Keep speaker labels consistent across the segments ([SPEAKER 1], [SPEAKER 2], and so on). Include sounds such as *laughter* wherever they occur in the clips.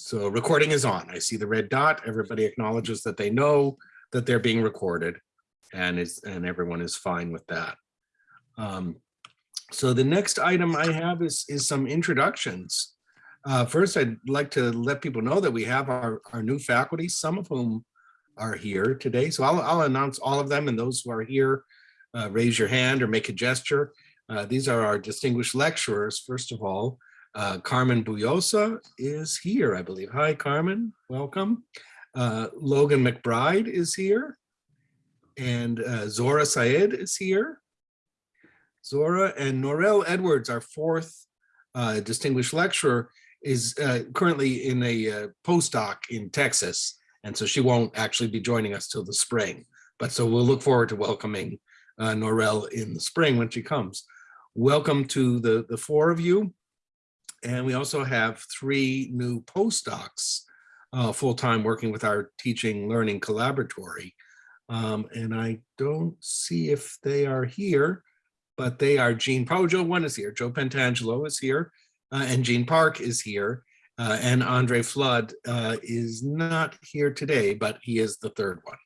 [SPEAKER 1] So recording is on. I see the red dot. Everybody acknowledges that they know that they're being recorded and is and everyone is fine with that. Um, so the next item I have is is some introductions. Uh, first, I'd like to let people know that we have our, our new faculty, some of whom are here today. So I'll, I'll announce all of them and those who are here, uh, raise your hand or make a gesture. Uh, these are our distinguished lecturers. First of all, uh, Carmen Boullosa is here, I believe. Hi, Carmen, welcome. Uh, Logan McBride is here. And uh, Zora Saed is here. Zora and Norel Edwards, our fourth uh, distinguished lecturer, is uh, currently in a uh, postdoc in Texas. And so she won't actually be joining us till the spring. But so we'll look forward to welcoming Norel in the spring when she comes. Welcome to the, the four of you. And we also have three new postdocs uh, full-time working with our teaching learning collaboratory. Um, and I don't see if they are here, but they are Jean, probably Joe one is here, Joe Pentangelo is here, uh, and Jean Park is here, uh, and Andre Flood uh, is not here today, but he is the third one.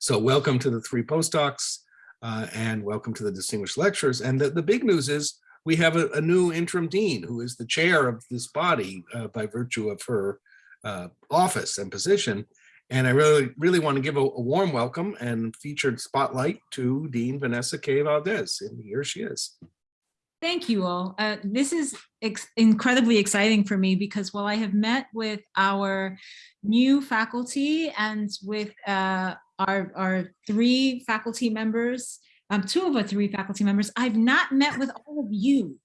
[SPEAKER 1] So welcome to the three postdocs uh, and welcome to the distinguished lectures. And the, the big news is we have a, a new interim dean who is the chair of this body uh, by virtue of her uh, office and position. And I really, really want to give a, a, warm welcome and featured spotlight to Dean Vanessa K. Valdez, and here she is.
[SPEAKER 2] Thank you all. Uh, this is ex incredibly exciting for me because while I have met with our new faculty and with uh, our, our three faculty members, um, two of our three faculty members, I've not met with all of you.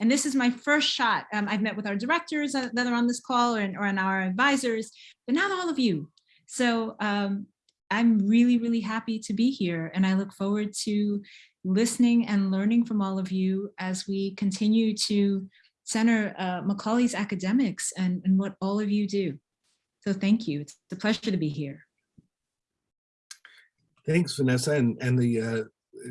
[SPEAKER 2] And this is my first shot. Um, I've met with our directors that are on this call or, or our advisors, but not all of you. So um, I'm really, really happy to be here and I look forward to listening and learning from all of you as we continue to center uh, Macaulay's academics and, and what all of you do. So thank you. It's a pleasure to be here.
[SPEAKER 1] Thanks, Vanessa, and, and the uh,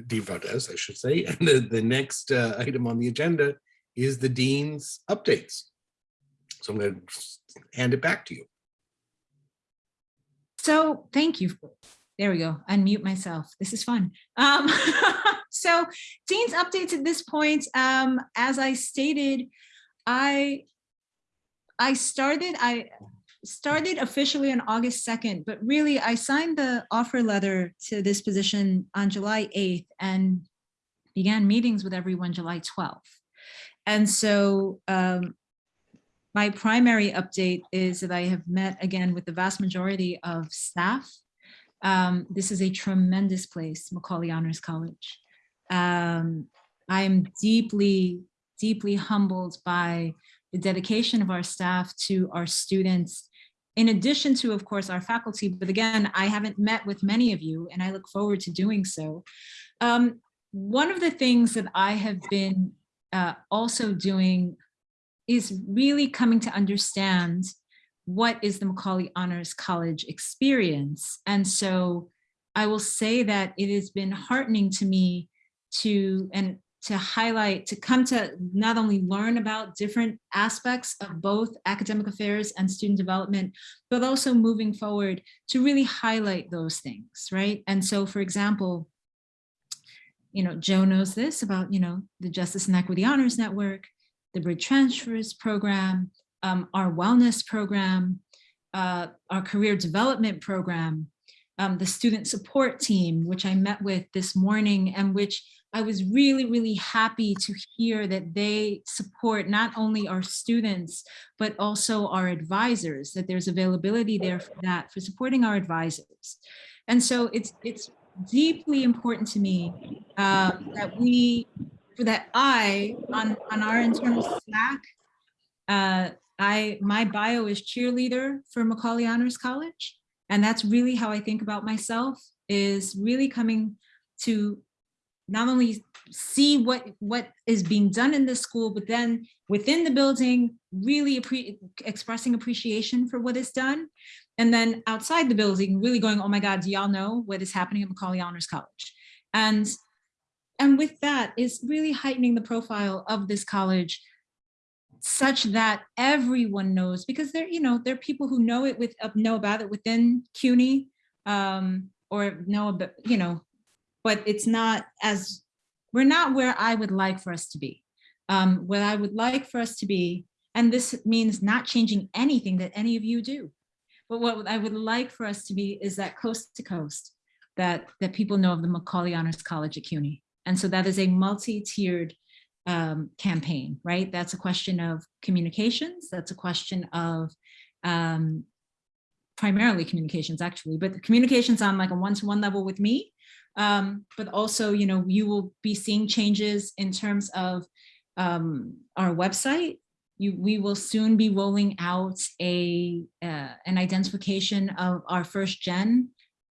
[SPEAKER 1] Dean Valdez, I should say. *laughs* And the, the next uh, item on the agenda is the Dean's updates. So I'm going to hand it back to you.
[SPEAKER 2] So thank you. There we go. Unmute myself. This is fun. Um, *laughs* so Dean's updates at this point, um, as I stated, I I started I started officially on August 2nd, but really I signed the offer letter to this position on July 8th and began meetings with everyone July 12th. And so um, my primary update is that I have met again with the vast majority of staff. Um, this is a tremendous place, Macaulay Honors College. Um, I am deeply, deeply humbled by the dedication of our staff to our students, in addition to, of course, our faculty. But again, I haven't met with many of you and I look forward to doing so. Um, one of the things that I have been uh, also doing is really coming to understand what is the Macaulay Honors College experience. And so I will say that it has been heartening to me to, and to highlight, to come to not only learn about different aspects of both academic affairs and student development, but also moving forward to really highlight those things, right? And so, for example, you know, Joe knows this about, you know, the Justice and Equity Honors Network, the Bridge Transfers Program, um, our wellness program, uh, our career development program, um, the student support team, which I met with this morning and which I was really, really happy to hear that they support not only our students, but also our advisors, that there's availability there for that, for supporting our advisors. And so it's, it's deeply important to me uh, that we, for that I, on, on our internal Slack, uh, I, my bio is cheerleader for Macaulay Honors College. And that's really how I think about myself is really coming to not only see what what is being done in the school, but then within the building, really appre expressing appreciation for what is done. And then outside the building, really going, oh my God, do y'all know what is happening at Macaulay Honors College? And, and with that is really heightening the profile of this college such that everyone knows, because there, you know, there are people who know it with, uh, know about it within CUNY, um, or know, about you know, but it's not as, we're not where I would like for us to be. Um, what I would like for us to be, and this means not changing anything that any of you do. But what I would like for us to be is that coast to coast, that, that people know of the Macaulay Honors College at CUNY. And so that is a multi-tiered um, campaign, right? That's a question of communications. That's a question of um, primarily communications actually, but communications on like a one-to-one level with me. Um, but also, you know, you will be seeing changes in terms of um, our website. You, we will soon be rolling out a uh, an identification of our first gen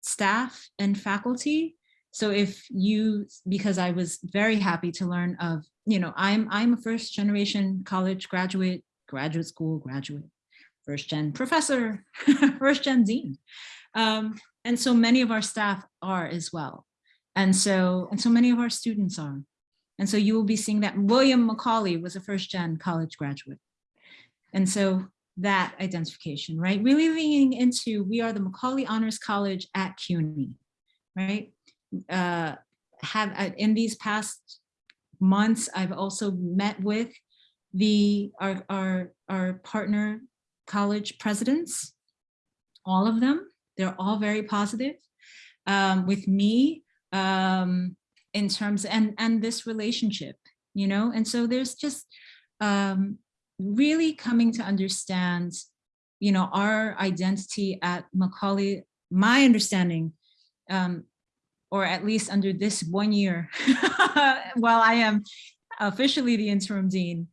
[SPEAKER 2] staff and faculty. So if you, because I was very happy to learn of, you know, I'm I'm a first generation college graduate, graduate school graduate, first gen professor, *laughs* first gen dean. Um, and so many of our staff are as well. And so, and so many of our students are. And so you will be seeing that William Macaulay was a first gen college graduate. And so that identification, right? Really leaning into, we are the Macaulay Honors College at CUNY, right? Uh, have uh, in these past months, I've also met with the our, our, our partner college presidents, all of them. They're all very positive um, with me um, in terms and and this relationship, you know. And so there's just um, really coming to understand, you know, our identity at Macaulay. My understanding, um, or at least under this one year, *laughs* while I am officially the interim dean,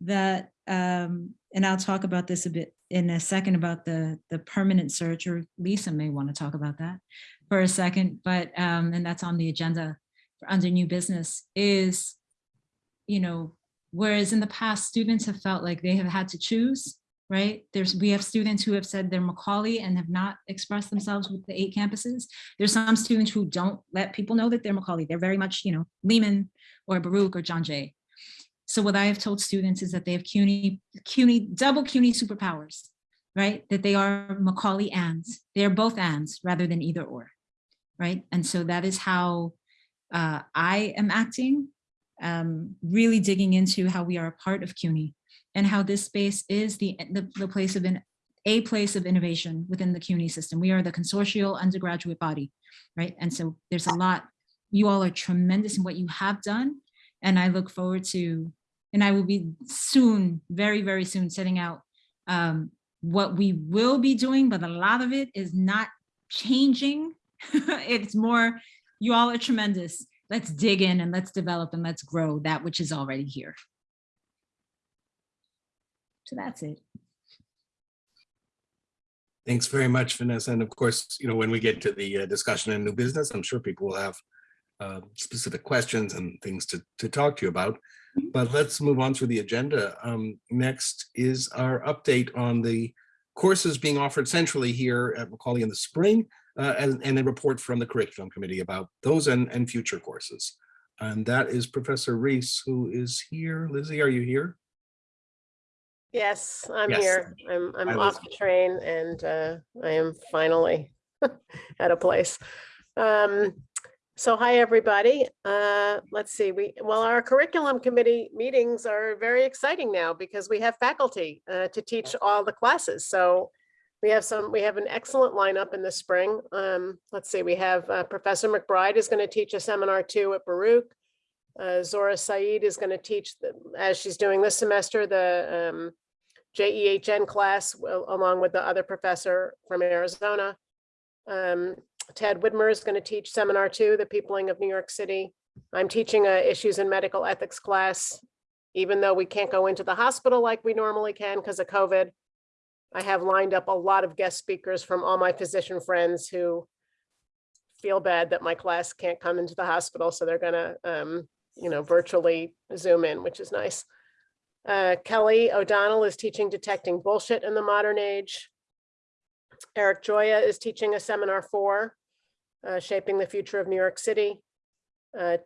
[SPEAKER 2] that um, and I'll talk about this a bit in a second about the the permanent search, or Lisa may want to talk about that for a second, but um, and that's on the agenda for under new business is, you know, whereas in the past students have felt like they have had to choose, right? There's we have students who have said they're Macaulay and have not expressed themselves with the eight campuses. There's some students who don't let people know that they're Macaulay. They're very much, you know, Lehman or Baruch or John Jay. So what I have told students is that they have CUNY, CUNY, double CUNY superpowers, right? That they are Macaulay ands. They are both ands rather than either or, right? And so that is how uh, I am acting, um, really digging into how we are a part of CUNY and how this space is the, the, the place of an, a place of innovation within the CUNY system. We are the consortial undergraduate body, right? And so there's a lot, you all are tremendous in what you have done and I look forward to, and I will be soon, very, very soon setting out um, what we will be doing, but a lot of it is not changing. *laughs* it's more, you all are tremendous. Let's dig in and let's develop and let's grow that which is already here. So that's it.
[SPEAKER 1] Thanks very much, Vanessa. And of course, you know, when we get to the uh, discussion in new business, I'm sure people will have uh, specific questions and things to, to talk to you about. But let's move on through the agenda. Um, next is our update on the courses being offered centrally here at Macaulay in the spring, uh, and, and a report from the curriculum committee about those and, and future courses. And that is Professor Reese, who is here. Lizzie, are you here?
[SPEAKER 3] Yes, I'm
[SPEAKER 1] Yes.
[SPEAKER 3] here. I'm, I'm off the train and uh, I am finally *laughs* at a place. Um, So hi, everybody. Uh, Let's see, we, well, our curriculum committee meetings are very exciting now because we have faculty uh, to teach all the classes. So we have some, we have an excellent lineup in the spring. Um, Let's see, we have uh, Professor McBride is going to teach a seminar two at Baruch. Uh, Zora Saed is going to teach, the- as she's doing this semester, the um, JEHN class along with the other professor from Arizona. Um, Ted Whitmer is going to teach seminar two, the peopling of New York City. I'm teaching a issues in medical ethics class, even though we can't go into the hospital like we normally can because of COVID. I have lined up a lot of guest speakers from all my physician friends who feel bad that my class can't come into the hospital, so they're gonna, um, you know, virtually zoom in, which is nice. Uh, Kelly O'Donnell is teaching detecting bullshit in the modern age. Eric Joya is teaching a seminar for uh, shaping the future of New York City. Uh,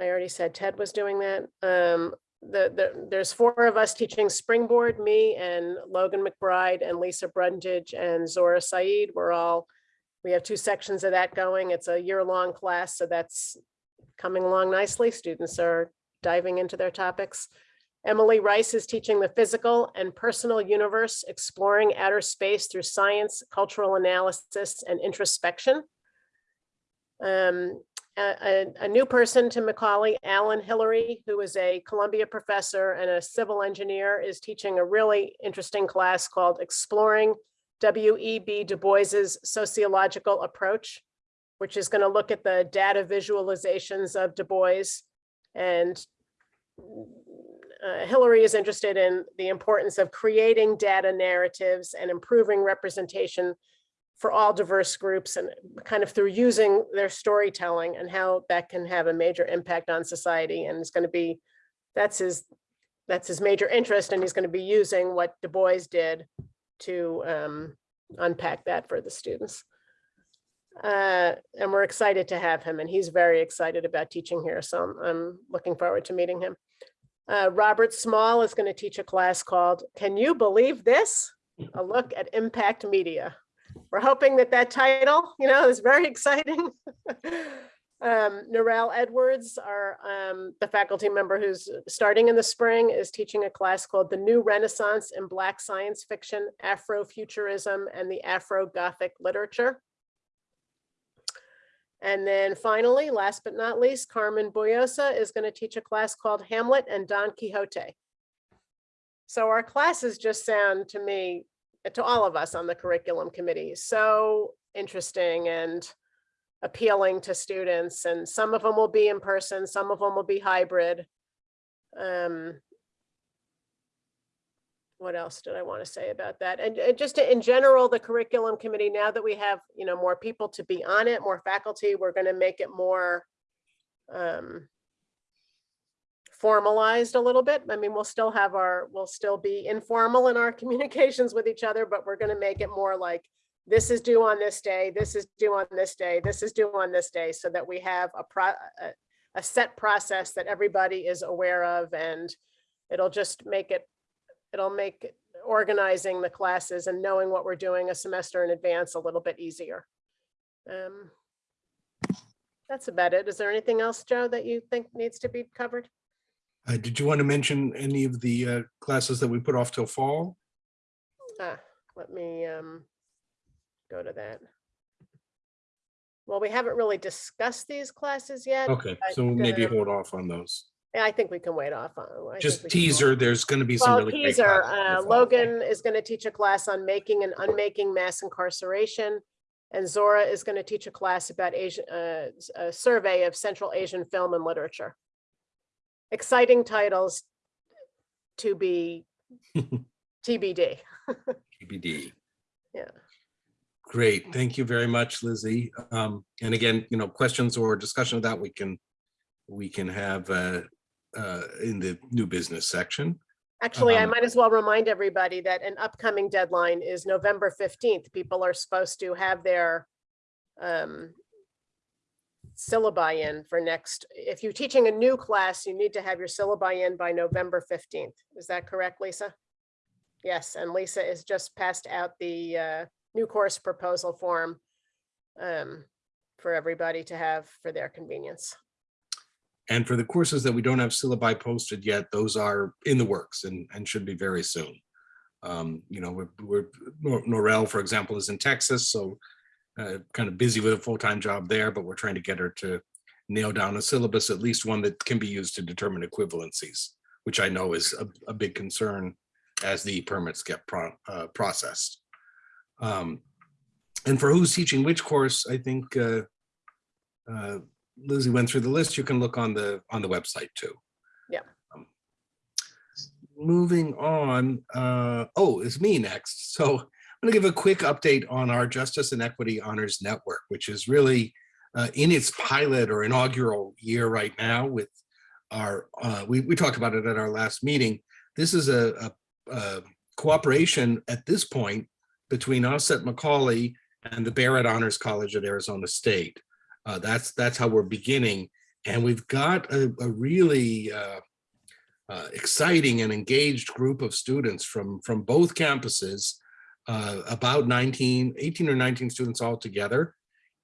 [SPEAKER 3] I already said Ted was doing that. Um, the, the, there's four of us teaching Springboard, me and Logan McBride and Lisa Brundage and Zora Saed. We're all, we have two sections of that going. It's a year-long class, so that's coming along nicely. Students are diving into their topics. Emily Rice is teaching the physical and personal universe, exploring outer space through science, cultural analysis, and introspection. Um, a, a- new person to Macaulay, Alan Hillary, who is a Columbia professor and a civil engineer, is teaching a really interesting class called Exploring W.E.B. Du Bois's Sociological Approach, which is going to look at the data visualizations of Du Bois. And uh, Hillary is interested in the importance of creating data narratives and improving representation for all diverse groups and kind of through using their storytelling and how that can have a major impact on society. And it's going to be, that's his, that's his major interest. And he's going to be using what Du Bois did to um, unpack that for the students. Uh, and we're excited to have him and he's very excited about teaching here. So I'm, I'm looking forward to meeting him. Uh, Robert Small is going to teach a class called Can You Believe This? A look at impact media. We're hoping that that title, you know, is very *laughs* exciting. um, Narelle Edwards, our um, the faculty member who's starting in the spring, is teaching a class called The New Renaissance in Black Science Fiction, Afrofuturism, and the Afro-Gothic Literature. And then finally, last but not least, Carmen Boullosa is going to teach a class called Hamlet and Don Quixote. So our classes just sound to me, to all of us on the curriculum committee, so interesting and appealing to students. And some of them will be in person, some of them will be hybrid. Um, what else did I want to say about that? And uh, just in general, the curriculum committee, now that we have, you know, more people to be on it, more faculty, we're going to make it more um, formalized a little bit. I mean, we'll still have our, we'll still be informal in our *laughs* communications with each other, but we're going to make it more like this is due on this day, this is due on this day, this is due on this day, so that we have a pro, a, a set process that everybody is aware of and it'll just make it it'll make organizing the classes and knowing what we're doing a semester in advance a little bit easier. Um, That's about it. Is there anything else, Joe, that you think needs to be covered?
[SPEAKER 1] Uh, did you want to mention any of the uh, classes that we put off till fall?
[SPEAKER 3] Ah, let me um, go to that. Well, we haven't really discussed these classes yet.
[SPEAKER 1] Okay, so maybe
[SPEAKER 3] gonna-
[SPEAKER 1] hold off on those.
[SPEAKER 3] I think we can wait off on. I think
[SPEAKER 1] Just
[SPEAKER 3] we can
[SPEAKER 1] teaser, there's going to be some
[SPEAKER 3] Well,
[SPEAKER 1] really great
[SPEAKER 3] teaser,
[SPEAKER 1] the
[SPEAKER 3] uh. Logan is going to teach a class on making and unmaking mass incarceration. And Zora is going to teach a class about Asian, uh, s- a survey of Central Asian film and literature. Exciting titles to be *laughs* TBD. *laughs*
[SPEAKER 1] TBD.
[SPEAKER 3] Yeah.
[SPEAKER 1] Great, thank you very much, Lizzie. Um, and again, you know, questions or discussion of that, we can, we can have uh, uh, in the new business section.
[SPEAKER 3] Actually, I
[SPEAKER 1] Um,
[SPEAKER 3] might as well remind everybody that an upcoming deadline is November fifteenth. People are supposed to have their um, syllabi in for next, if you're teaching a new class, you need to have your syllabi in by November fifteenth. Is that correct, Lisa? Yes, and Lisa has just passed out the uh, new course proposal form um, for everybody to have for their convenience.
[SPEAKER 1] And for the courses that we don't have syllabi posted yet, those are in the works and, and should be very soon. Um, you know, we're, we're, Norel, for example, is in Texas, so uh, kind of busy with a full-time job there, but we're trying to get her to nail down a syllabus, at least one that can be used to determine equivalencies, which I know is a, a big concern as the permits get pro- uh, processed. Um, and for who's teaching which course, I think uh, uh, Lizzie went through the list. You can look on the, on the website too.
[SPEAKER 3] Yeah.
[SPEAKER 1] Um, Moving on, uh, oh, it's me next. So I'm gonna give a quick update on our Justice and Equity Honors Network, which is really uh, in its pilot or inaugural year right now with our, uh, we, we talked about it at our last meeting. This is a, a, a cooperation at this point between us at Macaulay and the Barrett Honors College at Arizona State. Uh, that's that's how we're beginning, and we've got a, a really uh, uh, exciting and engaged group of students from, from both campuses, uh, about 19, 18 or 19 students all together.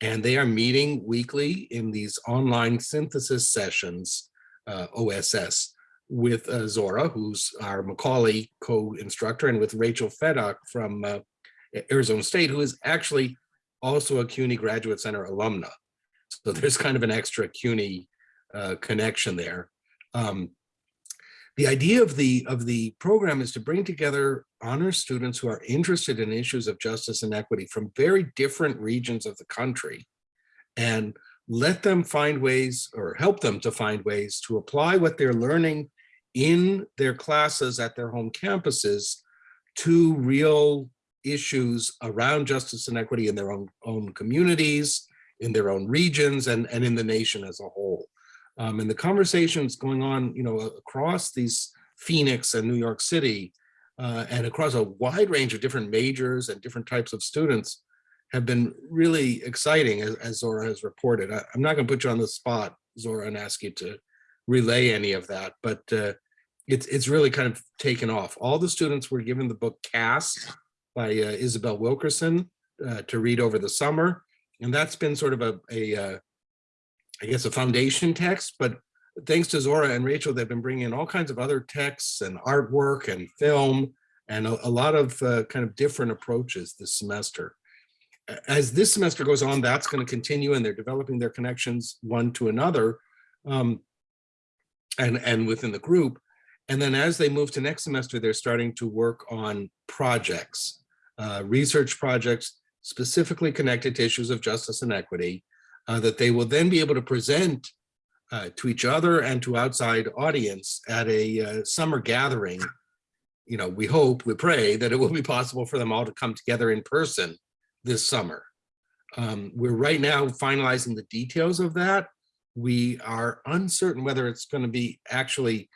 [SPEAKER 1] And they are meeting weekly in these online synthesis sessions, uh, OSS, with uh, Zora, who's our Macaulay co-instructor, and with Rachel Fedock from Arizona State, who is actually also a CUNY Graduate Center alumna. So there's kind of an extra CUNY uh, connection there. Um, the idea of the of the program is to bring together honor students who are interested in issues of justice and equity from very different regions of the country and let them find ways or help them to find ways to apply what they're learning in their classes at their home campuses to real issues around justice and equity in their own, own communities, in their own regions, and, and in the nation as a whole. Um, and the conversations going on, you know, across these Phoenix and New York City, uh, and across a wide range of different majors and different types of students have been really exciting, as, as Zora has reported. I, am not going to put you on the spot, Zora, and ask you to relay any of that, but uh, it's it's really kind of taken off. All the students were given the book Caste by uh, Isabel Wilkerson uh, to read over the summer, and that's been sort of a, a uh, I guess a foundation text, but thanks to Zora and Rachel, they've been bringing in all kinds of other texts and artwork and film and a, a lot of uh, kind of different approaches this semester. As this semester goes on, that's going to continue and they're developing their connections one to another um, and, and within the group. And then as they move to next semester, they're starting to work on projects, uh, research projects specifically connected to issues of justice and equity uh, that they will then be able to present uh, to each other and to outside audience at a uh, summer gathering. You know, we hope, we pray that it will be possible for them all to come together in person this summer. Um, we're right now finalizing the details of that. We are uncertain whether it's going to be actually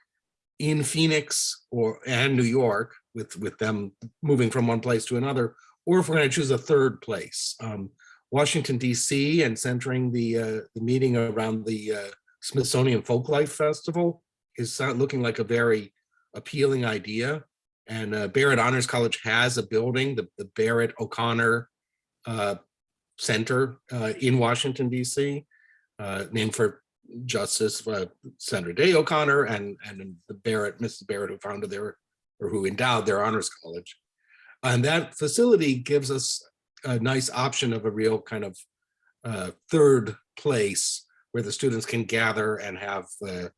[SPEAKER 1] in Phoenix or and New York with with them moving from one place to another, or if we're going to choose a third place. Um, Washington, DC, and centering the, uh, the meeting around the uh, Smithsonian Folklife Festival is looking like a very appealing idea. And uh, Barrett Honors College has a building, the, the Barrett O'Connor uh, Center uh, in Washington, DC, uh, named for Justice Sandra Day O'Connor and, and the Barrett, Mrs. Barrett who founded their, or who endowed their honors college. And that facility gives us a nice option of a real kind of uh, third place where the students can gather and have uh,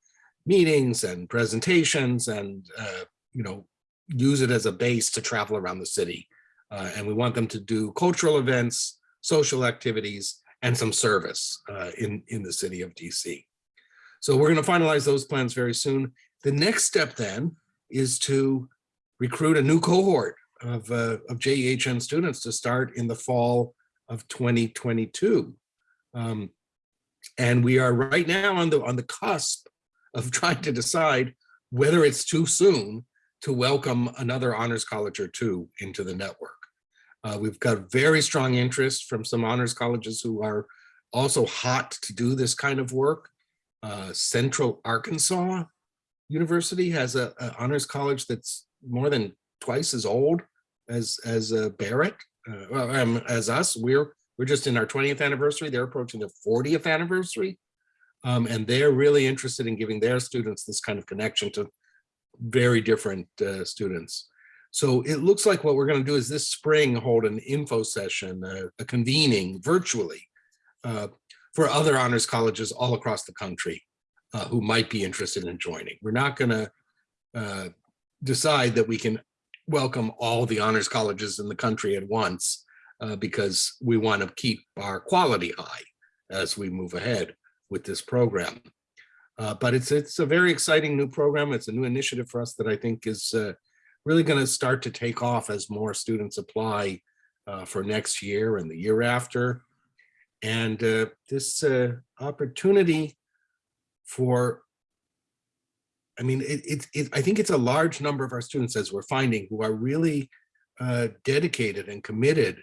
[SPEAKER 1] meetings and presentations and, uh, you know, use it as a base to travel around the city. Uh, and we want them to do cultural events, social activities, and some service uh, in, in the city of DC. So we're going to finalize those plans very soon. The next step then is to recruit a new cohort of, uh, of JEHN students to start in the fall of 2022. Um, and we are right now on the, on the cusp of *laughs* trying to decide whether it's too soon to welcome another honors college or two into the network. Uh, we've got very strong interest from some honors colleges who are also hot to do this kind of work. Uh, Central Arkansas University has a, a honors college that's more than twice as old as as uh, Barrett, uh, um, as us. We're we're just in our 20th anniversary. They're approaching their 40th anniversary, um, and they're really interested in giving their students this kind of connection to very different uh, students. So it looks like what we're going to do is this spring hold an info session, uh, a convening virtually uh, for other honors colleges all across the country uh, who might be interested in joining. We're not going to uh, decide that we can welcome all the honors colleges in the country at once uh, because we want to keep our quality high as we move ahead with this program. Uh, but it's it's a very exciting new program. It's a new initiative for us that I think is uh, really going to start to take off as more students apply uh, for next year and the year after. And uh, this uh, opportunity for I mean, it, it, it, I think it's a large number of our students, as we're finding, who are really uh, dedicated and committed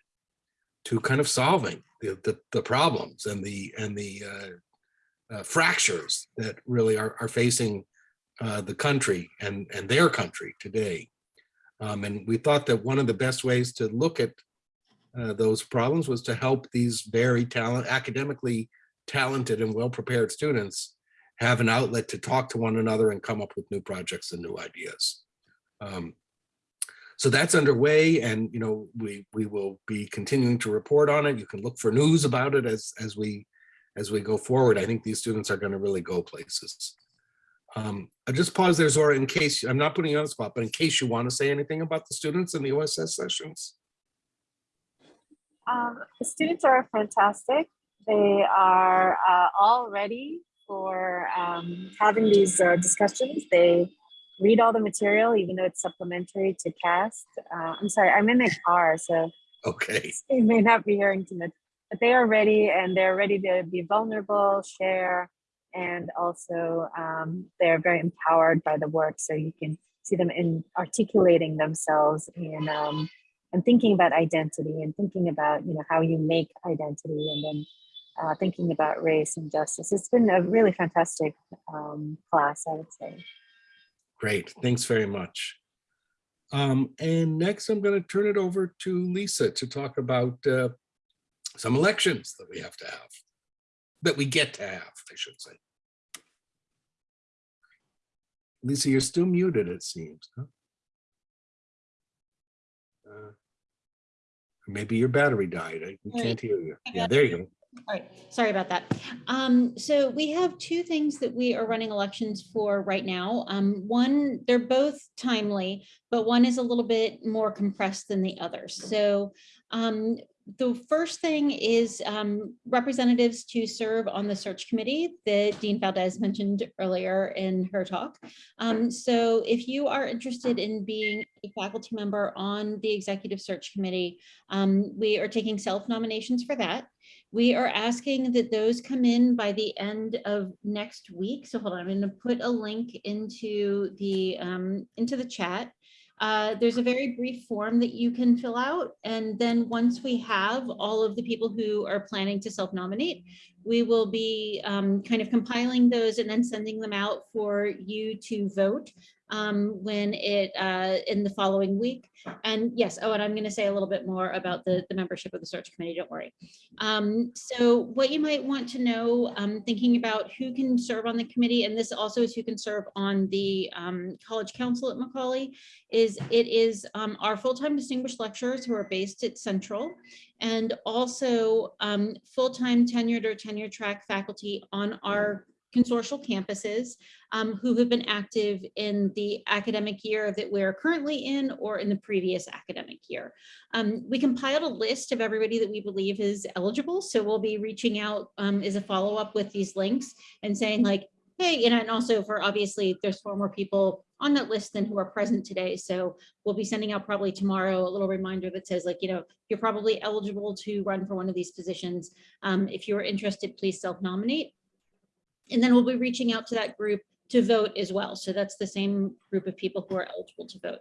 [SPEAKER 1] to kind of solving the, the, the problems and the and the uh, uh, fractures that really are, are facing uh, the country and, and their country today. Um, and we thought that one of the best ways to look at uh, those problems was to help these very talent, academically talented and well-prepared students have an outlet to talk to one another and come up with new projects and new ideas. Um, so that's underway and, you know, we, we will be continuing to report on it. You can look for news about it as, as we, as we go forward. I think these students are going to really go places. Um, I just pause there, Zora, in case, I'm not putting you on the spot, but in case you want to say anything about the students in the OSS sessions.
[SPEAKER 4] Um, the students are fantastic. They are uh, all ready for um, having these uh, discussions. They read all the material, even though it's supplementary to Caste. Uh, I'm sorry, I'm in the car, so
[SPEAKER 1] Okay, *laughs*
[SPEAKER 4] you may not be hearing too much, but they are ready and they're ready to be vulnerable, share, and also um, they're very empowered by the work. So you can see them in articulating themselves and um, and thinking about identity and thinking about you know how you make identity and then uh, thinking about race and justice. It's been a really fantastic um, class, I would say.
[SPEAKER 1] great. Thanks very much. Um, and next I'm going to turn it over to Lisa to talk about uh, some elections that we have to have, that we get to have, I should say. Lisa, you're still muted, it seems. huh? Uh, Maybe your battery died. I we can't hear you. Yeah, there you go.
[SPEAKER 5] All right, sorry about that. Um, so we have two things that we are running elections for right now. Um, one, they're both timely, but one is a little bit more compressed than the other. So um, the first thing is um, representatives to serve on the search committee that Dean Valdez mentioned earlier in her talk. Um, so if you are interested in being a faculty member on the executive search committee, um, we are taking self nominations for that. We are asking that those come in by the end of next week. So hold on, I'm going to put a link into the um, into the chat. Uh, there's a very brief form that you can fill out. And then once we have all of the people who are planning to self-nominate, we will be um, kind of compiling those and then sending them out for you to vote um, when it uh, in the following week. And yes, oh, and I'm going to say a little bit more about the, the membership of the search committee, don't worry. Um, so what you might want to know, um, thinking about who can serve on the committee, and this also is who can serve on the um, college council at Macaulay, is it is um, our full-time distinguished lecturers who are based at Central, and also um, full-time tenured or tenure track faculty on our consortial campuses um, who have been active in the academic year that we're currently in or in the previous academic year. Um, we compiled a list of everybody that we believe is eligible. So we'll be reaching out um, as a follow-up with these links and saying like, hey, you know, and also for obviously there's four more people on that list than who are present today. So we'll be sending out probably tomorrow a little reminder that says like, you know, you're probably eligible to run for one of these positions. Um, if you're interested, please self-nominate. And then we'll be reaching out to that group to vote as well. So that's the same group of people who are eligible to vote.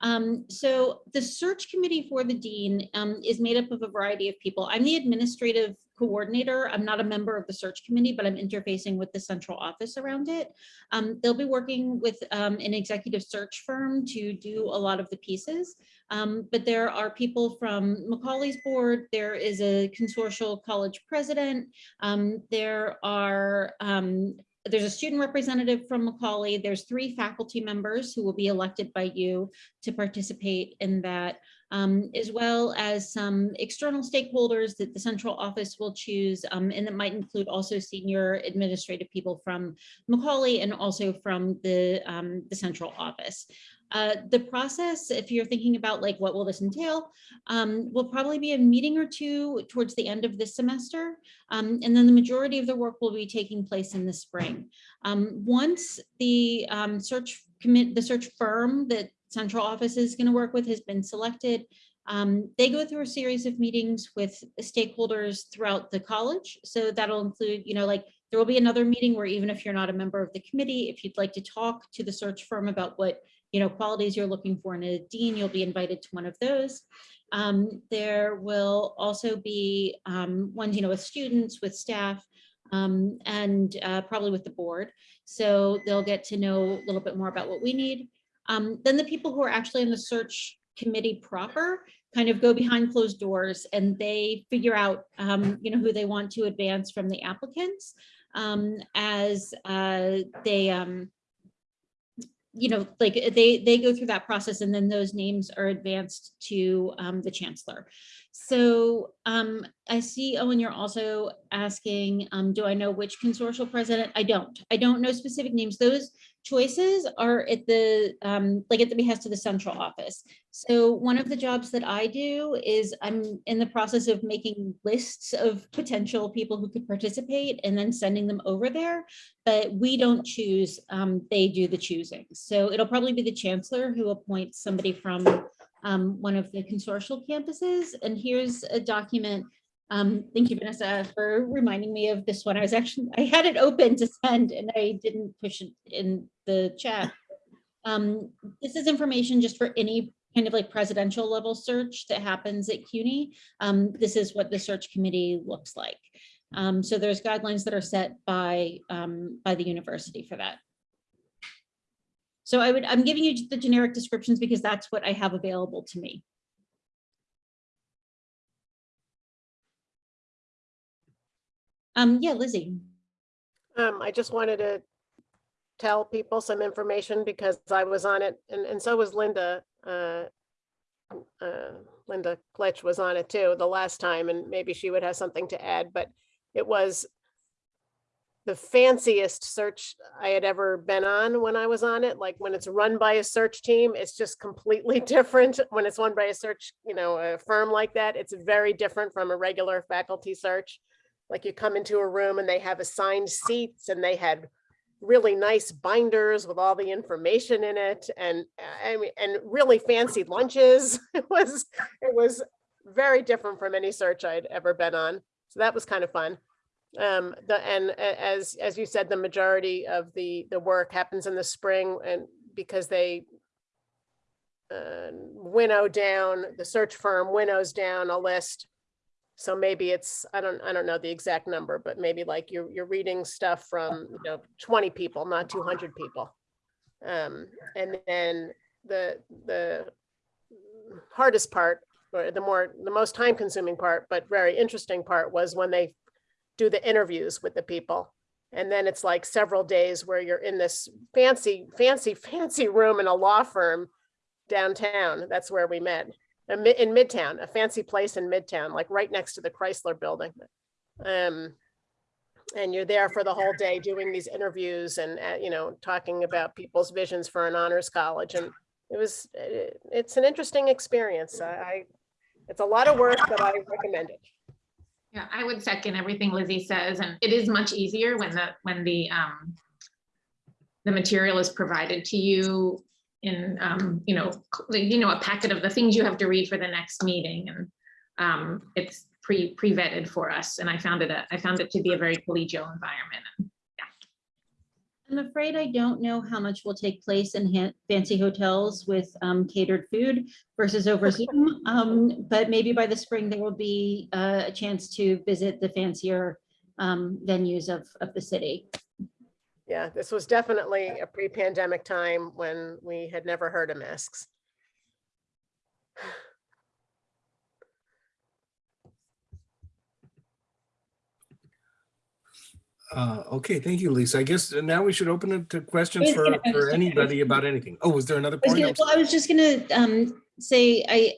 [SPEAKER 5] Um, so the search committee for the dean um, is made up of a variety of people. I'm the administrative coordinator. I'm not a member of the search committee, but I'm interfacing with the central office around it. Um, they'll be working with um, an executive search firm to do a lot of the pieces. Um, but there are people from Macaulay's board. There is a consortial college president. Um, there are um, there's a student representative from Macaulay. There's three faculty members who will be elected by you to participate in that, um, as well as some external stakeholders that the central office will choose. Um, and that might include also senior administrative people from Macaulay and also from the, um, the central office. Uh, the process, if you're thinking about like what will this entail, um, will probably be a meeting or two towards the end of this semester. Um, and then the majority of the work will be taking place in the spring. Um, once the um, search commit, the search firm that central office is going to work with has been selected, um, they go through a series of meetings with stakeholders throughout the college. So that'll include, you know, like there will be another meeting where even if you're not a member of the committee, if you'd like to talk to the search firm about what you know, qualities you're looking for in a dean, you'll be invited to one of those. Um, there will also be um, ones, you know, with students, with staff. um, and uh, probably with the board. So they'll get to know a little bit more about what we need. Um, then the people who are actually in the search committee proper kind of go behind closed doors and they figure out, um, you know, who they want to advance from the applicants um, as uh, they, um, you know, like they, they go through that process and then those names are advanced to um, the chancellor. So um, I see, Owen, you're also asking, um, do I know which consortial president? I don't. I don't know specific names. Those choices are at the, um, like at the behest of the central office. So one of the jobs that I do is I'm in the process of making lists of potential people who could participate and then sending them over there. But we don't choose, um, they do the choosing. So it'll probably be the chancellor who appoints somebody from um, one of the consortial campuses. And here's a document. Um, thank you, Vanessa, for reminding me of this one. I was actually, I had it open to send and I didn't push it in the chat. Um, this is information just for any kind of like presidential level search that happens at CUNY. Um, this is what the search committee looks like. Um, so there's guidelines that are set by, um, by the university for that. So I would, I'm giving you the generic descriptions because that's what I have available to me. Um, yeah, Lizzie.
[SPEAKER 3] Um, I just wanted to tell people some information because I was on it and, and so was Linda. Uh, uh, Linda Klitsch was on it too the last time and maybe she would have something to add, but it was the fanciest search I had ever been on when I was on it. Like when it's run by a search team, it's just completely *laughs* different. When it's run by a search, you know, a firm like that, it's very different from a regular faculty search. Like you come into a room and they have assigned seats and they had really nice binders with all the information in it and I mean, and really fancy lunches. *laughs* It was, it was very different from any search I'd ever been on. So that was kind of fun. Um, the, and as, as you said, the majority of the, the work happens in the spring and because they uh, winnow down, the search firm winnows down a list. So maybe it's, I don't, I don't know the exact number, but maybe like you're, you're reading stuff from, you know, 20 people, not 200 people. Um, and then the, the hardest part, or the more, the most time consuming part, but very interesting part was when they do the interviews with the people. And then it's like several days where you're in this fancy, fancy, fancy room in a law firm downtown. That's where we met. In Midtown, a fancy place in Midtown, like right next to the Chrysler building. Um, and you're there for the whole day doing these interviews and, uh, you know, talking about people's visions for an honors college. And it was, uh, it's an interesting experience. I, I- it's a lot of work, but I recommend it.
[SPEAKER 6] Yeah, I would second everything Lizzie says, and it is much easier when the, when the, um, the material is provided to you in, um, you know, you know, a packet of the things you have to read for the next meeting, and um, it's pre, pre-vetted for us, and I found it, a- I found it to be a very collegial environment.
[SPEAKER 5] I'm afraid I don't know how much will take place in fancy hotels with um, catered food versus over Zoom. Um, But maybe by the spring, there will be uh, a chance to visit the fancier um, venues of, of the city.
[SPEAKER 3] Yeah, this was definitely a pre-pandemic time when we had never heard of masks.
[SPEAKER 1] Uh, okay, thank you, Lisa. I guess now we should open it to questions for,
[SPEAKER 5] gonna- I
[SPEAKER 1] for anybody about anything. Oh, was there another
[SPEAKER 5] I
[SPEAKER 1] point?
[SPEAKER 5] gonna-
[SPEAKER 1] I'm
[SPEAKER 5] Well, I was just gonna um, say, I,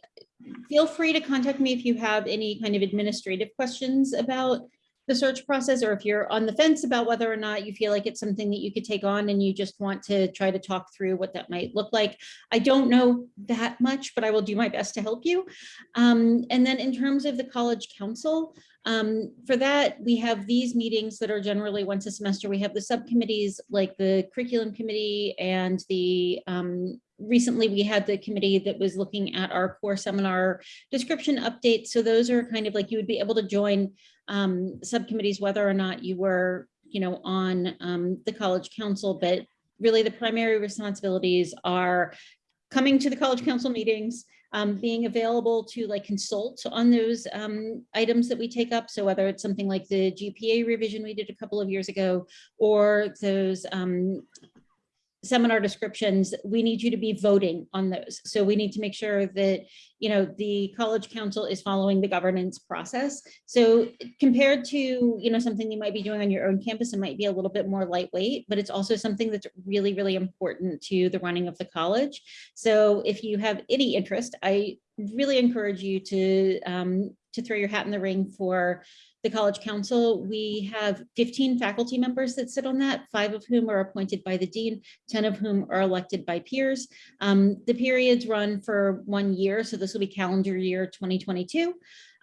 [SPEAKER 5] feel free to contact me if you have any kind of administrative questions about the search process, or if you're on the fence about whether or not you feel like it's something that you could take on and you just want to try to talk through what that might look like. I don't know that much, but I will do my best to help you. Um, and then in terms of the college council, um, for that, we have these meetings that are generally once a semester. We have the subcommittees like the curriculum committee and the um, recently we had the committee that was looking at our core seminar description updates. So those are kind of like you would be able to join um, subcommittees, whether or not you were, you know, on um, the college council, but really the primary responsibilities are coming to the college council meetings, um, being available to like consult on those um, items that we take up. So whether it's something like the GPA revision we did a couple of years ago, or those um, seminar descriptions, we need you to be voting on those. So we need to make sure that, you know, the college council is following the governance process. So compared to, you know, something you might be doing on your own campus, it might be a little bit more lightweight, but it's also something that's really, really important to the running of the college. So if you have any interest, I really encourage you to, um, to throw your hat in the ring for the College Council. We have 15 faculty members that sit on that, five of whom are appointed by the dean, 10 of whom are elected by peers. Um, the periods run for one year, so this will be calendar year 2022.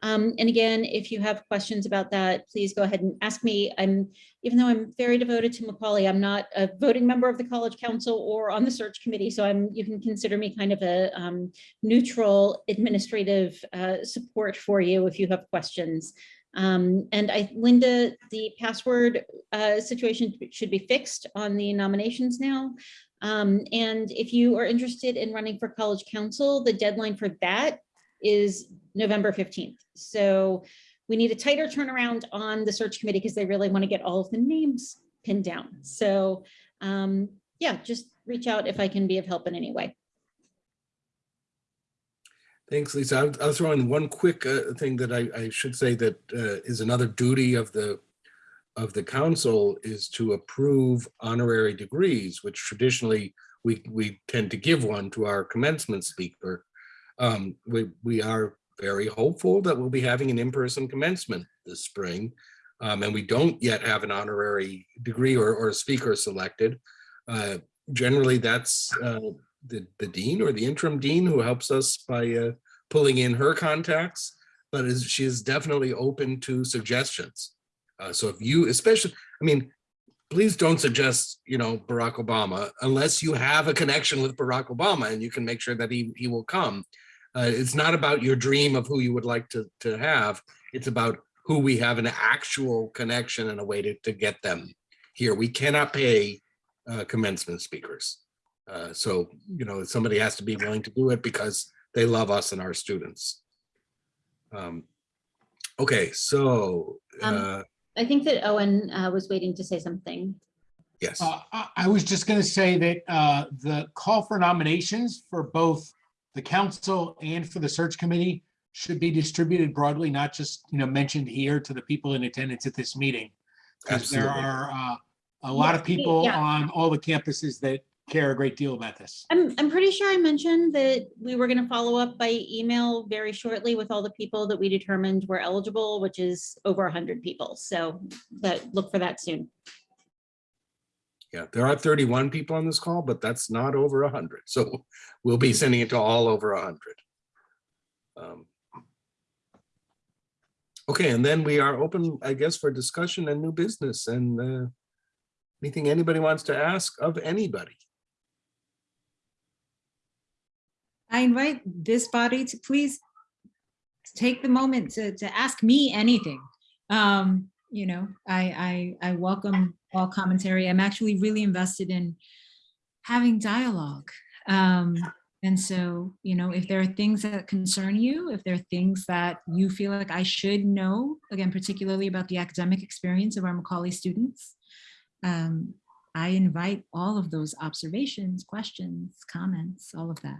[SPEAKER 5] Um, and again, if you have questions about that, please go ahead and ask me. I'm, even though I'm very devoted to Macaulay, I'm not a voting member of the College Council or on the search committee, so I'm, you can consider me kind of a um, neutral administrative uh, support for you if you have questions. Um, and I, Linda, the password uh, situation should be fixed on the nominations now. Um, and if you are interested in running for college council, the deadline for that is November 15th. So we need a tighter turnaround on the search committee because they really want to get all of the names pinned down. So um, yeah, just reach out if I can be of help in any way.
[SPEAKER 1] Thanks, Lisa. I'll, I'll throw in one quick uh, thing that I, I should say that uh, is another duty of the of the council is to approve honorary degrees, which traditionally we we tend to give one to our commencement speaker. Um, we we are very hopeful that we'll be having an in-person commencement this spring, um, and we don't yet have an honorary degree or or a speaker selected. Uh, generally, that's uh, the, the dean or the interim dean who helps us by uh, pulling in her contacts, but is, she is definitely open to suggestions. Uh, so if you, especially, I mean, please don't suggest, you know, Barack Obama unless you have a connection with Barack Obama and you can make sure that he, he will come. Uh, it's not about your dream of who you would like to, to have. It's about who we have an actual connection and a way to, to get them here. We cannot pay uh, commencement speakers. Uh, so, you know, somebody has to be willing to do it because they love us and our students. Um, okay, so,
[SPEAKER 5] Um,
[SPEAKER 1] uh,
[SPEAKER 5] I think that Owen uh, was waiting to say something.
[SPEAKER 1] yes,
[SPEAKER 7] Uh, I I was just going to say that uh, the call for nominations for both the council and for the search committee should be distributed broadly, not just, you know, mentioned here to the people in attendance at this meeting. Because there are uh, a lot of people
[SPEAKER 5] yeah.
[SPEAKER 7] on all the campuses that care a great deal about this.
[SPEAKER 5] I'm, I'm pretty sure I mentioned that we were gonna follow up by email very shortly with all the people that we determined were eligible, which is over hundred people. So that, look for that soon.
[SPEAKER 1] yeah, there are 31 people on this call, but that's not over 100. So we'll be sending it to all over 100. Um, Okay, and then we are open, I guess, for discussion and new business and uh, anything anybody wants to ask of anybody.
[SPEAKER 2] I invite this body to please take the moment to, to ask me anything. Um, you know, I, I, I welcome all commentary. I'm actually really invested in having dialogue. Um, and so, you know, if there are things that concern you, if there are things that you feel like I should know, again, particularly about the academic experience of our Macaulay students, um, I invite all of those observations, questions, comments, all of that.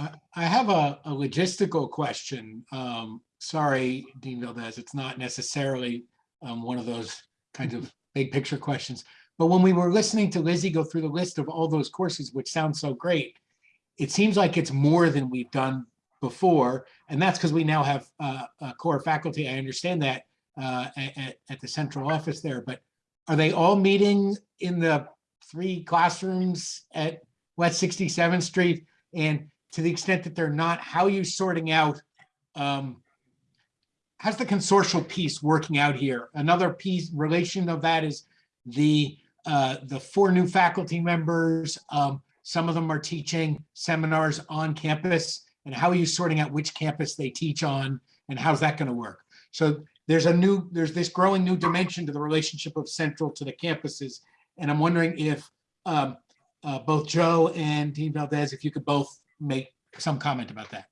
[SPEAKER 7] I I have a a logistical question. Um, Sorry, Dean Valdez, it's not necessarily um, one of those kinds of *laughs* big picture questions. But when we were listening to Lizzie go through the list of all those courses, which sounds so great, it seems like it's more than we've done before. And that's because we now have uh, a core faculty. I understand that uh, at, at the central office there, but are they all meeting in the three classrooms at West 67th Street? And to the extent that they're not, how are you sorting out? um, How's the consortial piece working out here? Another piece, relation of that is the, uh, the four new faculty members. um, Some of them are teaching seminars on campus. And how are you sorting out which campus they teach on? And how's that going to work? So there's a new, there's this growing new dimension to the relationship of Central to the campuses. And I'm wondering if um, uh, both Joe and Dean Valdez, if you could both make some comment about that.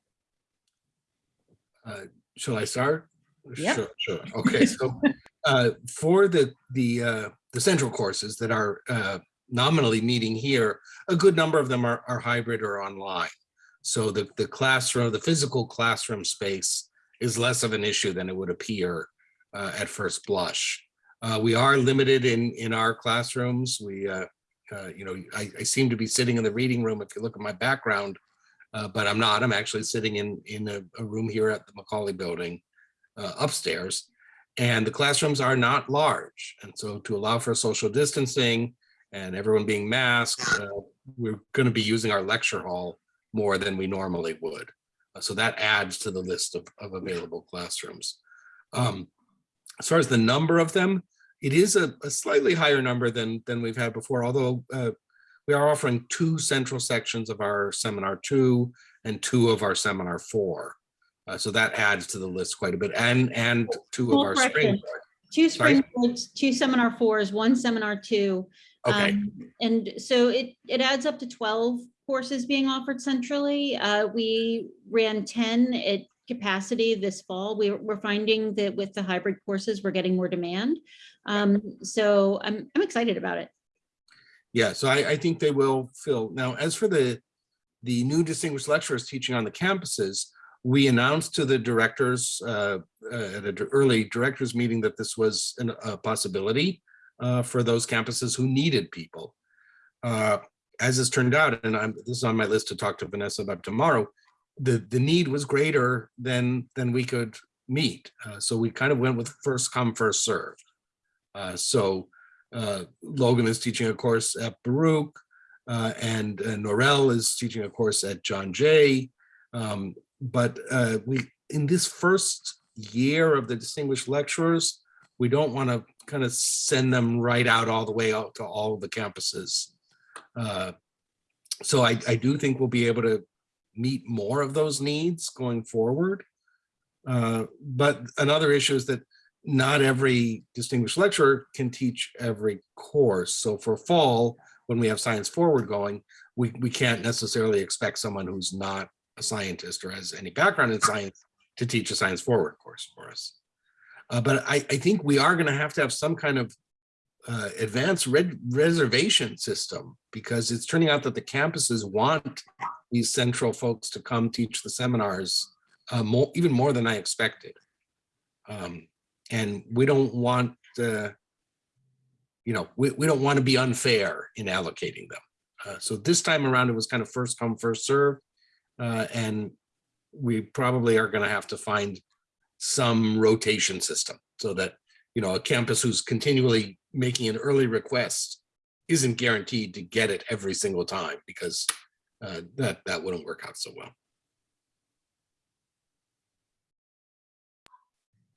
[SPEAKER 1] Shall I start?
[SPEAKER 2] Yep.
[SPEAKER 1] Sure, sure. Okay, so uh, for the, the, uh, the central courses that are uh, nominally meeting here, a good number of them are, are hybrid or online. So the, the classroom, the physical classroom space is less of an issue than it would appear uh, at first blush. Uh, We are limited in, in our classrooms. We, uh, uh, you know, I, I seem to be sitting in the reading room if you look at my background, uh, but I'm not. I'm actually sitting in, in a, a room here at the Macaulay Building uh, upstairs. And the classrooms are not large. And so to allow for social distancing and everyone being masked, uh, we're going to be using our lecture hall more than we normally would. Uh, So that adds to the list of, of available classrooms. Um, As far as the number of them, it is a, a slightly higher number than, than we've had before, although uh, we are offering two central sections of our seminar two and two of our seminar four. Uh, so that adds to the list quite a bit and, and two of our
[SPEAKER 5] correction.
[SPEAKER 1] spring.
[SPEAKER 5] Two spring, two seminar fours, one seminar two.
[SPEAKER 1] Okay,
[SPEAKER 5] Um, And so it, it adds up to 12 courses being offered centrally. Uh, We ran 10 at capacity this fall. We, we're finding that with the hybrid courses, we're getting more demand. Um, So I'm, I'm excited about it.
[SPEAKER 1] Yeah, so I, I think they will fill. Now, as for the, the new distinguished lecturers teaching on the campuses, we announced to the directors uh, uh, at an early directors meeting that this was an- a possibility uh, for those campuses who needed people. Uh, As has turned out, and I'm, this is on my list to talk to Vanessa about tomorrow, the, the need was greater than, than we could meet. Uh, So we kind of went with first come, first serve. Uh, So uh, Logan is teaching a course at Baruch, uh, and uh, is teaching a course at John Jay. Um, But uh, we, in this first year of the distinguished lecturers, we don't want to kind of send them right out all the way out to all the campuses. Uh, So I, I do think we'll be able to meet more of those needs going forward. Uh, But another issue is that not every distinguished lecturer can teach every course. So for fall, when we have science forward going, we, we can't necessarily expect someone who's not a scientist or has any background in science to teach a science forward course for us. Uh, but I, I think we are going to have to have some kind of uh, advanced red reservation system because it's turning out that the campuses want these central folks to come teach the seminars uh, more, even more than I expected. Um, and we don't want, uh, you know, we, we don't want to be unfair in allocating them. Uh, so this time around, it was kind of first come, first serve. Uh, and we probably are going to have to find some rotation system so that, you know, a campus who's continually making an early request isn't guaranteed to get it every single time because uh, that, that wouldn't work out so well.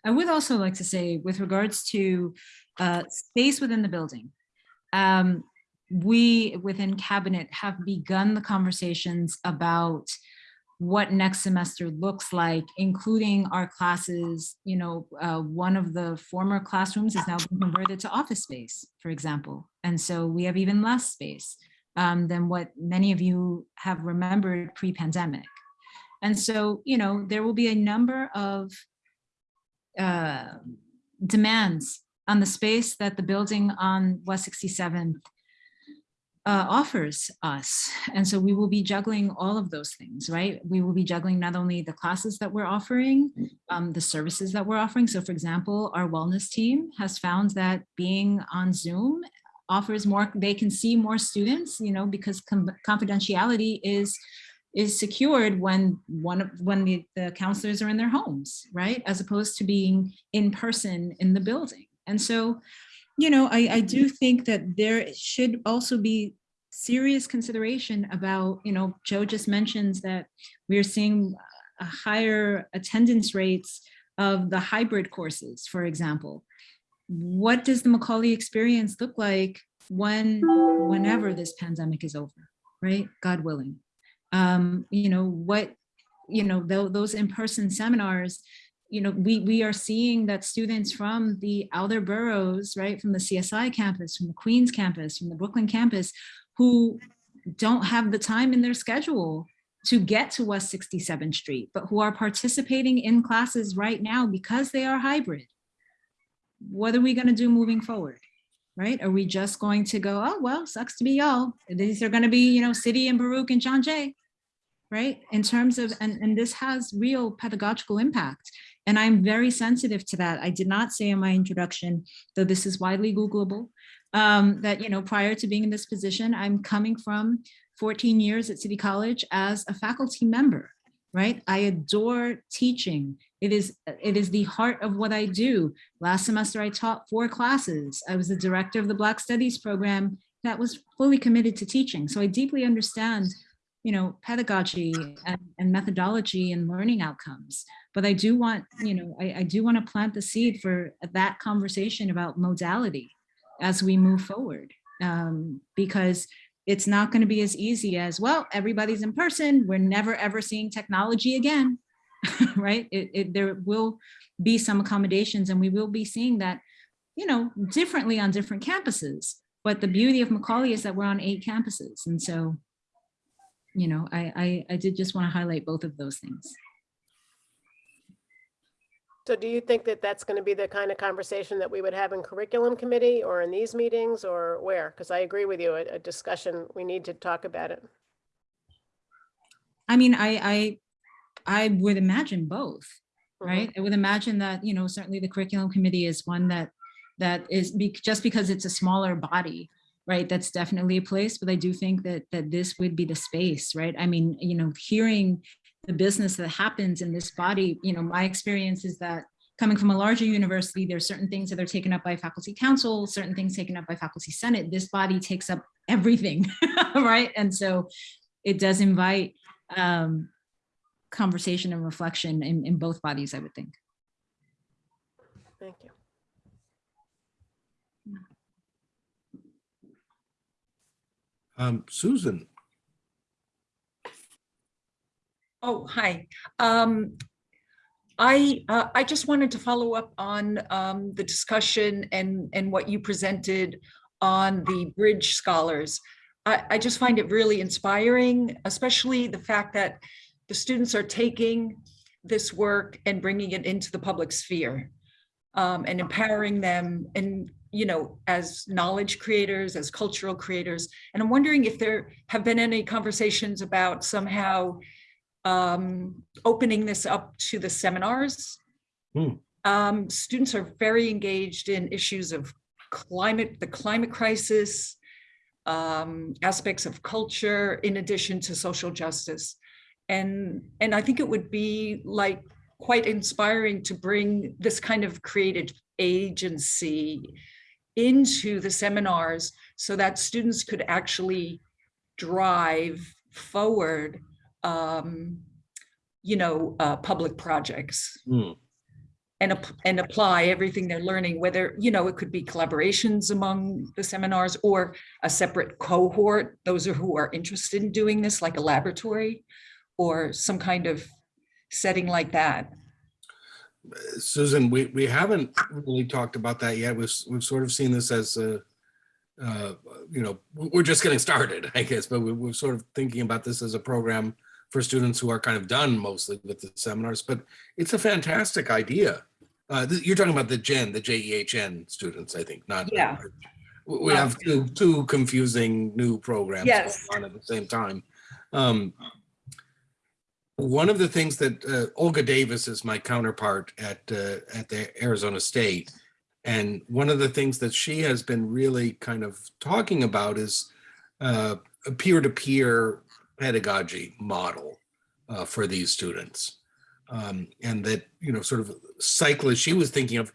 [SPEAKER 2] I would also like to say with regards to uh, space within the building, um, we within cabinet have begun the conversations about what next semester looks like, including our classes. You know, uh, one of the former classrooms is now being converted to office space, for example. And so we have even less space um, than what many of you have remembered pre-pandemic. And so, you know, there will be a number of uh, demands on the space that the building on West 67th uh, offers us. And so we will be juggling all of those things, right? We will be juggling not only the classes that we're offering, um, the services that we're offering. So for example, our wellness team has found that being on Zoom offers more, they can see more students, you know, because confidentiality is is secured when one of when the, the counselors are in their homes, right? As opposed to being in person in the building. And so, you know, I, I do think that there should also be serious consideration about, you know, Joe just mentions that we're seeing a higher attendance rates of the hybrid courses, for example. What does the Macaulay experience look like when, whenever this pandemic is over, right? God willing um, you know, what, you know, tho- those in-person seminars, you know, we, we are seeing that students from the outer boroughs, right, from the CSI campus, from the Queens campus, from the Brooklyn campus, who don't have the time in their schedule to get to West 67th Street, but who are participating in classes right now because they are hybrid. What are we gonna do moving forward? Right? Are we just going to go, oh, well, sucks to be y'all. These are gonna be, you know, City and Baruch and John Jay. Right? In terms of, and, and this has real pedagogical impact. And I'm very sensitive to that. I did not say in my introduction, though this is widely Googleable, um, that, you know, prior to being in this position, I'm coming from 14 years at City College as a faculty member, right? I adore teaching. It is, it is the heart of what I do. Last semester, I taught four classes. I was the director of the Black Studies program that was fully committed to teaching. So I deeply understand, you know, pedagogy and, and methodology and learning outcomes. But I do want, you know, I, I do want to plant the seed for that conversation about modality as we move forward. Um, because it's not going to be as easy as, well, everybody's in person. We're never, ever seeing technology again, *laughs* right? It, it, there will be some accommodations and we will be seeing that, you know, differently on different campuses. But the beauty of Macaulay is that we're on eight campuses. And so, you know, I, I, I did just want to highlight both of those things.
[SPEAKER 3] So do you think that that's going to be the kind of conversation that we would have in curriculum committee or in these meetings or where? Because I agree with you, a, a discussion, we need to talk about it.
[SPEAKER 2] I mean, I, I, I would imagine both,
[SPEAKER 3] Mhm.
[SPEAKER 2] right? I would imagine that, you know, certainly the curriculum committee is one that, that is be, just because it's a smaller body, right? That's definitely a place, but I do think that, that this would be the space, right? I mean, you know, hearing the business that happens in this body, you know, my experience is that coming from a larger university, there's certain things that are taken up by faculty council, certain things taken up by faculty senate. This body takes up everything, *laughs* right? And so it does invite um, conversation and reflection in, in both bodies, I would think.
[SPEAKER 3] Thank you.
[SPEAKER 1] Um, Susan,
[SPEAKER 8] Oh, hi. Um, I, uh, I just wanted to follow up on, um, the discussion and, and what you presented on the Bridge Scholars. I, I just find it really inspiring, especially the fact that the students are taking this work and bringing it into the public sphere um, and empowering them and, you know, as knowledge creators, as cultural creators. And I'm wondering if there have been any conversations about somehow um, opening this up to the seminars.
[SPEAKER 1] Hmm.
[SPEAKER 8] Um, students are very engaged in issues of climate, the climate crisis, um, aspects of culture, in addition to social justice. And, and I think it would be like quite inspiring to bring this kind of creative agency into the seminars so that students could actually drive forward um, you know, uh, public projects
[SPEAKER 1] Hmm.
[SPEAKER 8] and, and apply everything they're learning, whether, you know, it could be collaborations among the seminars or a separate cohort, those are who are interested in doing this, like a laboratory or some kind of setting like that.
[SPEAKER 1] Susan, we, we haven't really talked about that yet. We've, we've sort of seen this as a, uh, you know, we're just getting started, I guess, but we, we're sort of thinking about this as a program for students who are kind of done mostly with the seminars, but it's a fantastic idea. Uh, you're talking about the Gen, the J E H N students, I think, not.
[SPEAKER 8] Yeah.
[SPEAKER 1] We we have two, two confusing new programs
[SPEAKER 8] Yes.
[SPEAKER 1] on at the same time. Um, one of the things that uh, Olga Davis is my counterpart at uh, at the Arizona State, and one of the things that she has been really kind of talking about is uh, a peer-to-peer pedagogy model uh, for these students, um, and that you know sort of cycle. She was thinking of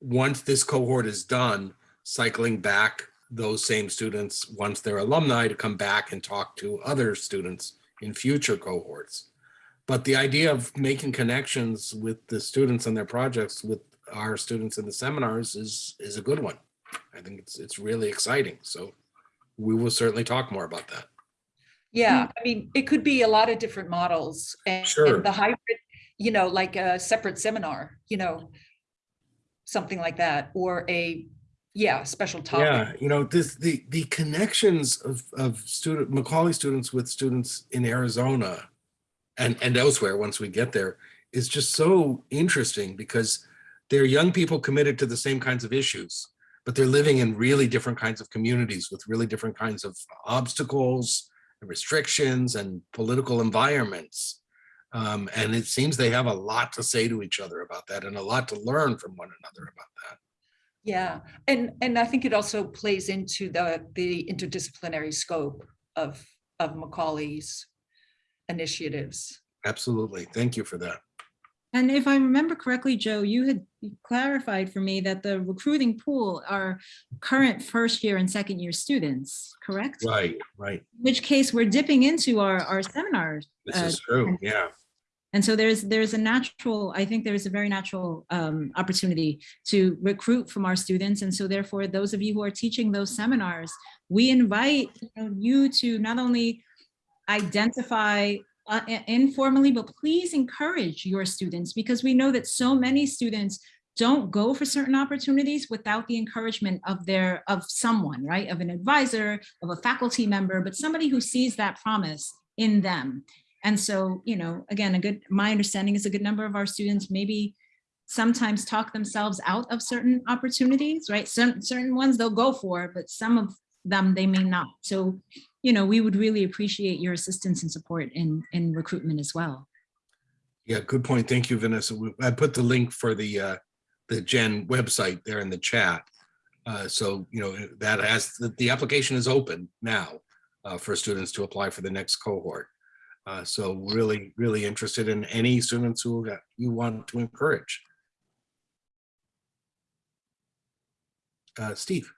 [SPEAKER 1] once this cohort is done, cycling back those same students once they're alumni to come back and talk to other students in future cohorts. But the idea of making connections with the students and their projects with our students in the seminars is is a good one. I think it's it's really exciting. So we will certainly talk more about that.
[SPEAKER 8] Yeah, hmm. I mean, it could be a lot of different models and
[SPEAKER 1] Sure.
[SPEAKER 8] and the hybrid, you know, like a separate seminar, you know, something like that, or a, yeah, special topic.
[SPEAKER 1] Yeah, you know, this, the, the connections of, of student, Macaulay students with students in Arizona and, and elsewhere, once we get there, is just so interesting because they're young people committed to the same kinds of issues, but they're living in really different kinds of communities with really different kinds of obstacles, and restrictions and political environments. Um, and it seems they have a lot to say to each other about that and a lot to learn from one another about that.
[SPEAKER 8] Yeah, and, and I think it also plays into the, the interdisciplinary scope of, of Macaulay's initiatives.
[SPEAKER 1] Absolutely. Thank you for that.
[SPEAKER 2] And if I remember correctly, Joe, you had clarified for me that the recruiting pool are current first year and second year students, correct?
[SPEAKER 1] Right, right.
[SPEAKER 2] In Which case we're dipping into our, our seminars.
[SPEAKER 1] This
[SPEAKER 2] uh,
[SPEAKER 1] is true. Yeah.
[SPEAKER 2] And so there's, there's a natural, I think there's a very natural um, opportunity to recruit from our students. And so therefore, those of you who are teaching those seminars, we invite you know, you to not only identify uh, informally, but please encourage your students because we know that so many students don't go for certain opportunities without the encouragement of their, of someone, right? Of an advisor, of a faculty member, but somebody who sees that promise in them. And so, you know, again, a good, my understanding is a good number of our students maybe sometimes talk themselves out of certain opportunities, right? Certain, certain ones they'll go for, but some of them they may not. So, you know, we would really appreciate your assistance and support in, in recruitment as well.
[SPEAKER 1] Yeah, good point. Thank you, Vanessa. I put the link for the, uh, the Gen website there in the chat. Uh, so, you know, that has, the, the application is open now uh, for students to apply for the next cohort. Uh, so really, really interested in any students who got- you want to encourage. Uh, Steve,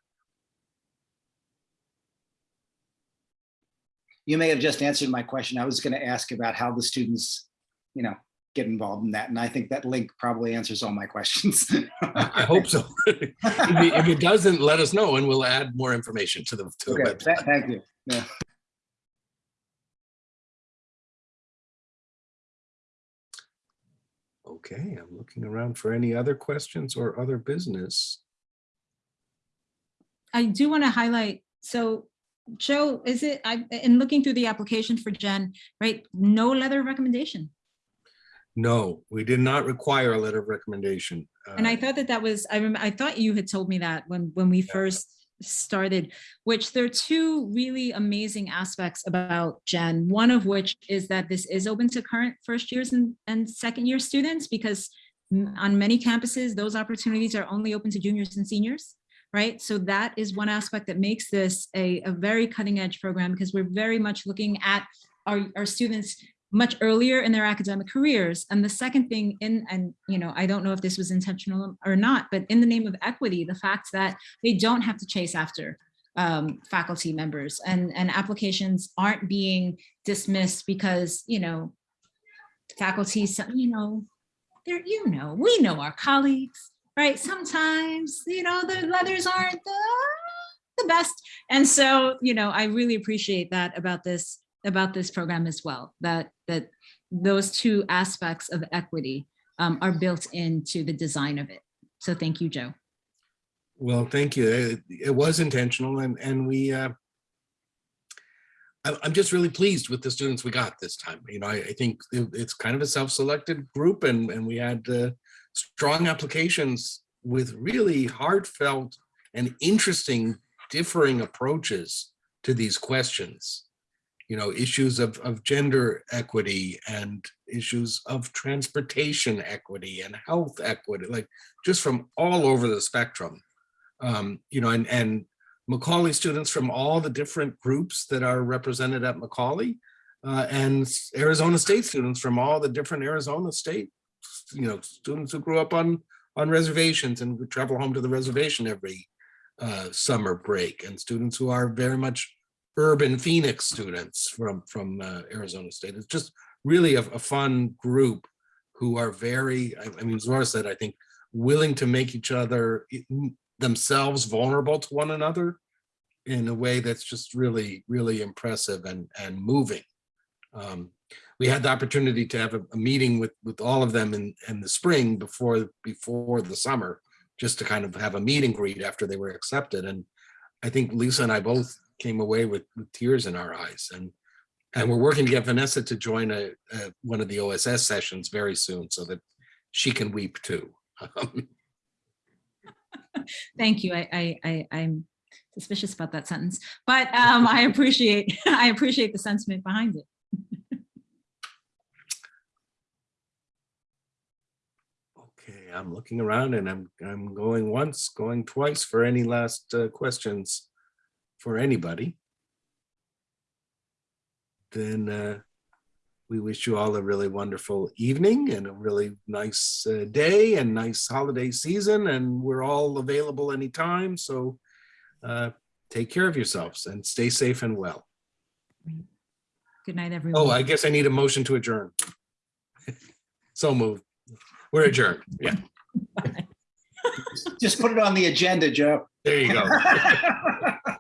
[SPEAKER 9] You may have just answered my question. I was going to ask about how the students, you know, get involved in that. And I think that link probably answers all my questions.
[SPEAKER 1] I *laughs* I hope so. *laughs* If it- if it doesn't, let us know and we'll add more information to the, to the
[SPEAKER 9] Okay,
[SPEAKER 1] website.
[SPEAKER 9] tha- thank you. Yeah.
[SPEAKER 1] Okay, I'm looking around for any other questions or other business.
[SPEAKER 2] I do want to highlight, so Joe, is it, I, in looking through the application for Jen, right, no letter of recommendation.
[SPEAKER 1] No, we did not require a letter of recommendation.
[SPEAKER 2] And I
[SPEAKER 1] Uh,
[SPEAKER 2] thought that that was, I remember, I thought you had told me that when, when we first started, which there are two really amazing aspects about Jen. One of which is that this is open to current first years and, and second year students because on many campuses, those opportunities are only open to juniors and seniors, right? So that is one aspect that makes this a, a very cutting edge program because we're very much looking at our, our students much earlier in their academic careers. And the second thing in, and you know, I don't know if this was intentional or not, but in the name of equity, the fact that they don't have to chase after um, faculty members and, and applications aren't being dismissed because, you know, faculty, you know, they're, you know, we know our colleagues, right? Sometimes, you know, the leathers aren't the, the best. And so, you know, I really appreciate that about this, about this program as well, that, that those two aspects of equity um, are built into the design of it. So thank you, Joe.
[SPEAKER 1] Well, thank you. It, it was intentional and, and we, uh, I'm just really pleased with the students we got this time. You know, I, I think it- it's kind of a self-selected group and, and we had uh, strong applications with really heartfelt and interesting differing approaches to these questions. You know, issues of, of gender equity and issues of transportation equity and health equity, like just from all over the spectrum. Um, you know, and, and Macaulay students from all the different groups that are represented at Macaulay uh, and Arizona State students from all the different Arizona State, you know, students who grew up on, on reservations and would travel home to the reservation every uh, summer break and students who are very much urban Phoenix students from, from uh, Arizona State. It's just really a, a fun group who are very, I, I mean, Zora said, I think, willing to make each other themselves vulnerable to one another in a way that's just really, really impressive and, and moving. Um, We had the opportunity to have a, a meeting with, with all of them in, in the spring before, before the summer, just to kind of have a meet and greet after they were accepted. And I think Lisa and I both came away with, with tears in our eyes and, and we're working to get Vanessa to join a, a- one of the OSS sessions very soon so that she can weep too. *laughs*
[SPEAKER 2] Thank you. I, I, I, I'm suspicious about that sentence, but um, I appreciate, *laughs* I appreciate the sentiment behind it.
[SPEAKER 1] Okay, I'm looking around and I'm, I'm going once, going twice for any last uh, questions for anybody. Then uh, we wish you all a really wonderful evening and a really nice uh, day and nice holiday season. And we're all available anytime. So uh, take care of yourselves and stay safe and well.
[SPEAKER 2] Good night, everyone.
[SPEAKER 1] Oh, I guess I need a motion to adjourn. *laughs* So moved. We're adjourned. Yeah,
[SPEAKER 9] Just put it on the agenda, Joe.
[SPEAKER 1] there you go. *laughs*